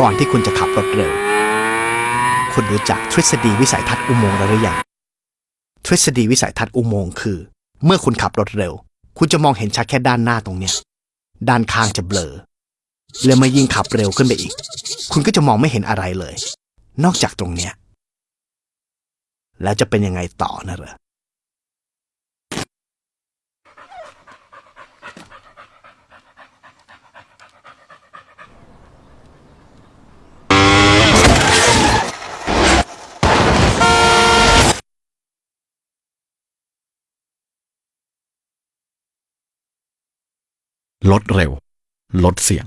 ก่อนที่คุณจะขับรถเร็ว คุณรู้จักทฤษฎีวิสัยทัศน์อุโมงค์แล้วหรือยัง ทฤษฎีวิสัยทัศน์อุโมงค์คือ เมื่อคุณขับรถเร็ว คุณจะมองเห็นชัดแค่ด้านหน้าตรงเนี้ย ด้านข้างจะเบลอ และเมื่อยิ่งขับเร็วขึ้นไปอีก คุณก็จะมองไม่เห็นอะไรเลย นอกจากตรงเนี้ย แล้วจะเป็นยังไงต่อนะเหรอ ลดเร็ว ลดเสียง